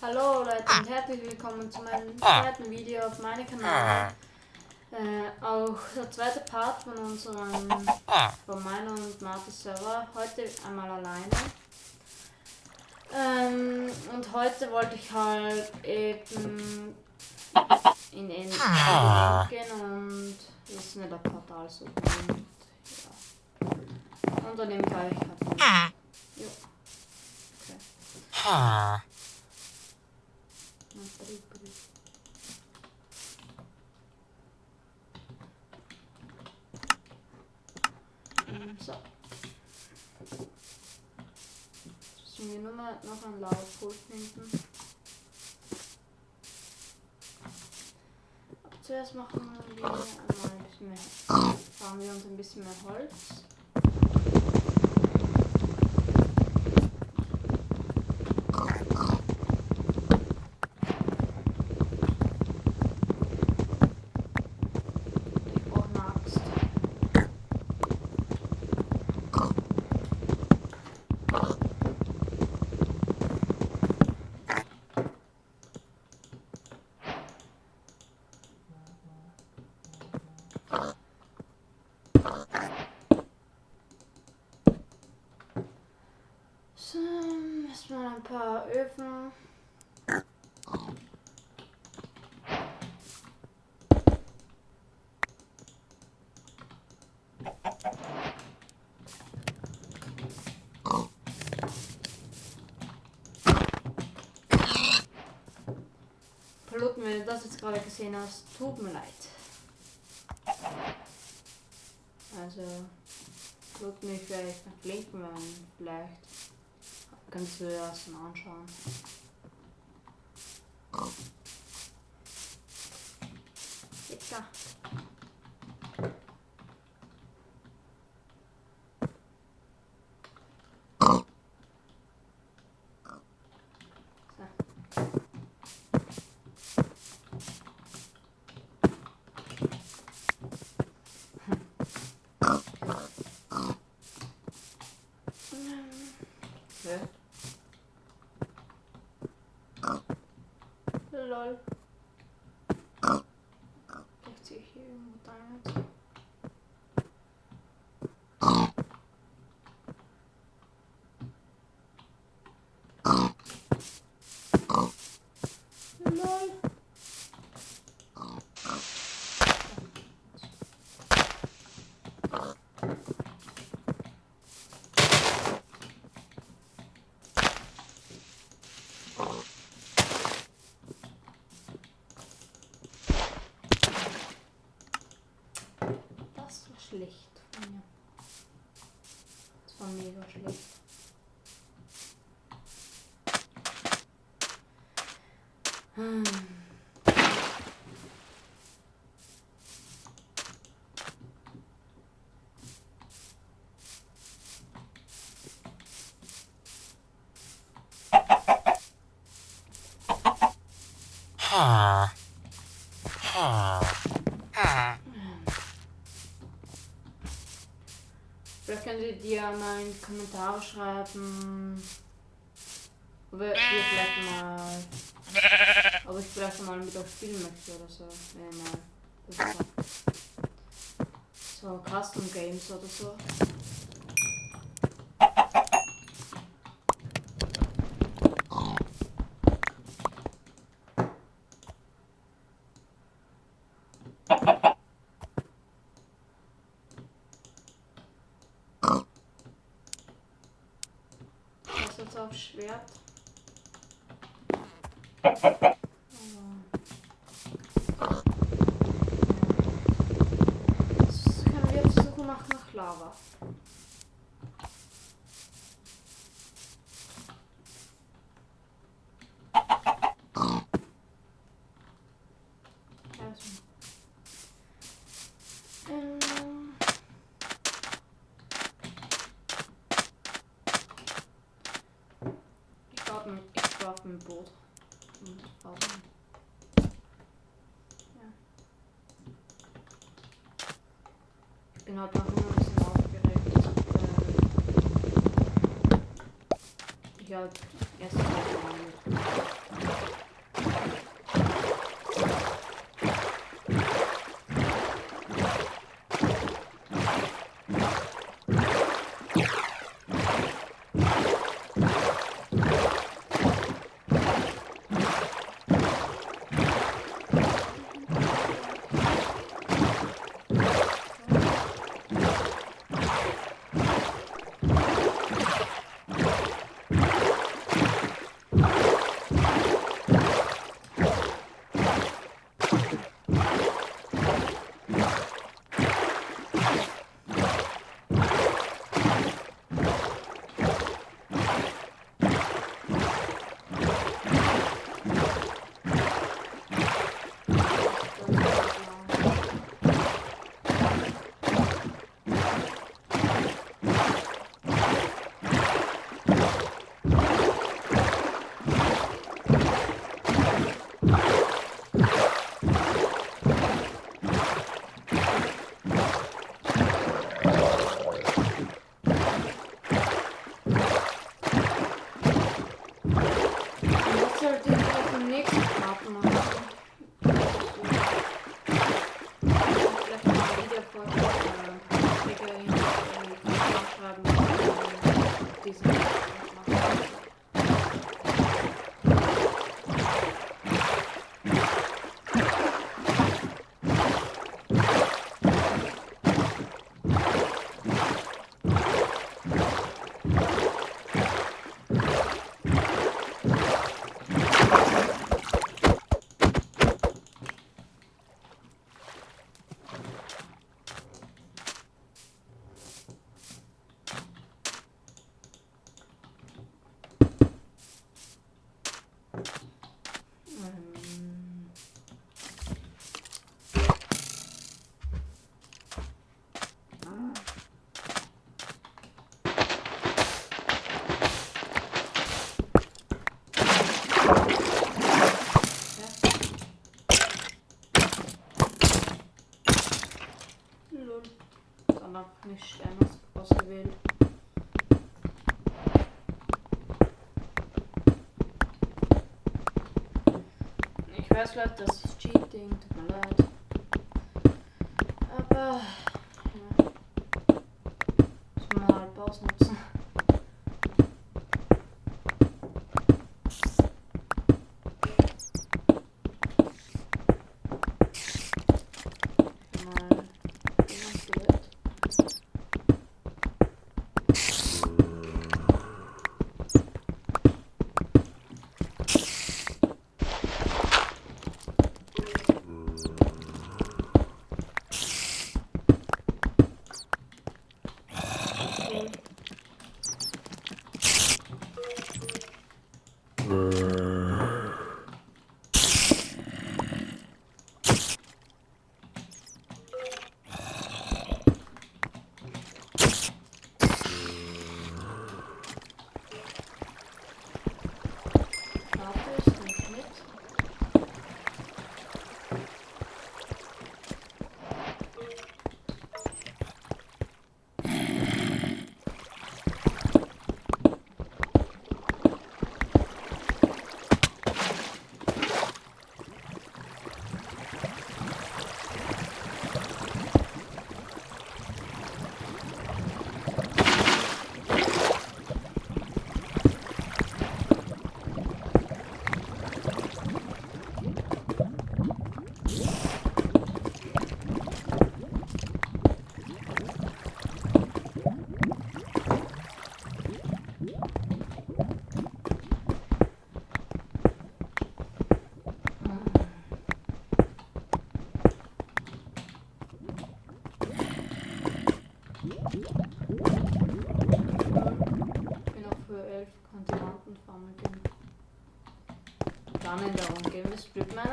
Hallo Leute und herzlich willkommen zu meinem zweiten Video auf meinem Kanal. Äh, auch der zweite Part von unserem, von meiner und Martis Server. Heute einmal alleine. Ähm, und heute wollte ich halt eben in Ende gehen und das ist nicht ein Portal so. Und, ja. und dann nehme ich euch halt. Jo. Okay. So. Müssen wir nur mal noch ein Laufpult finden. Zuerst machen wir einmal ein bisschen mehr. Fahren wir uns ein bisschen mehr Holz. Erstmal ein paar Öfen. Piloten, wenn du das jetzt gerade gesehen hast, tut mir leid. Also, tut mich vielleicht nach linken, wenn vielleicht Kannst du dir das mal anschauen. Jetzt da. Vielleicht könnt ihr dir mal in die Kommentare schreiben, ob ihr vielleicht mal, ob ich vielleicht mal mit euch spielen möchte oder so. Ja, mal. So Custom Games oder so. Schwert. Jetzt können wir jetzt Suche machen nach Lava. ein Boot. Und warum? Ja. Halt noch immer ein bisschen aufgeregt. Äh, ich halt erst mal these. Medaillon. Sondern nicht Stern ausgewählt. Ich weiß, Leute, das ist Cheating, tut mir leid. strip mine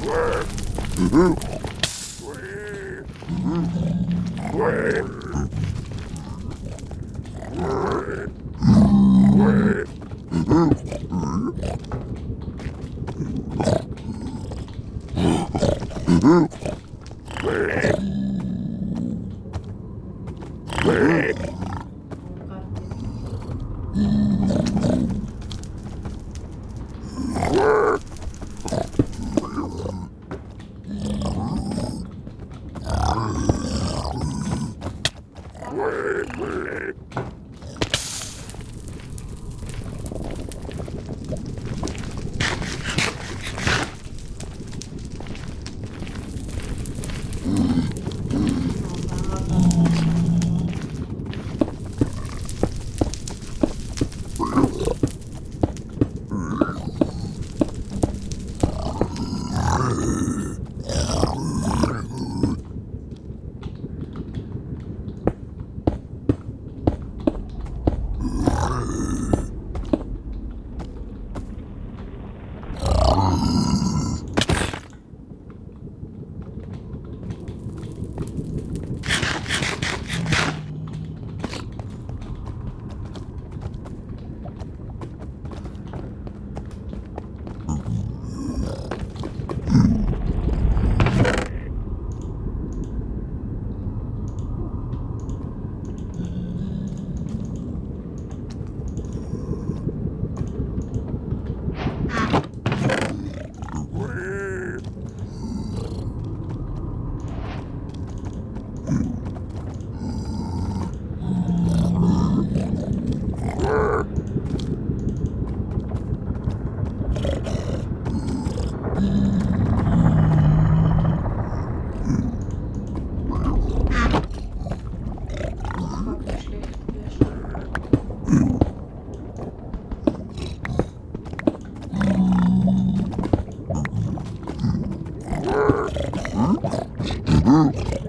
Grrrr! Blade. Mm-hmm.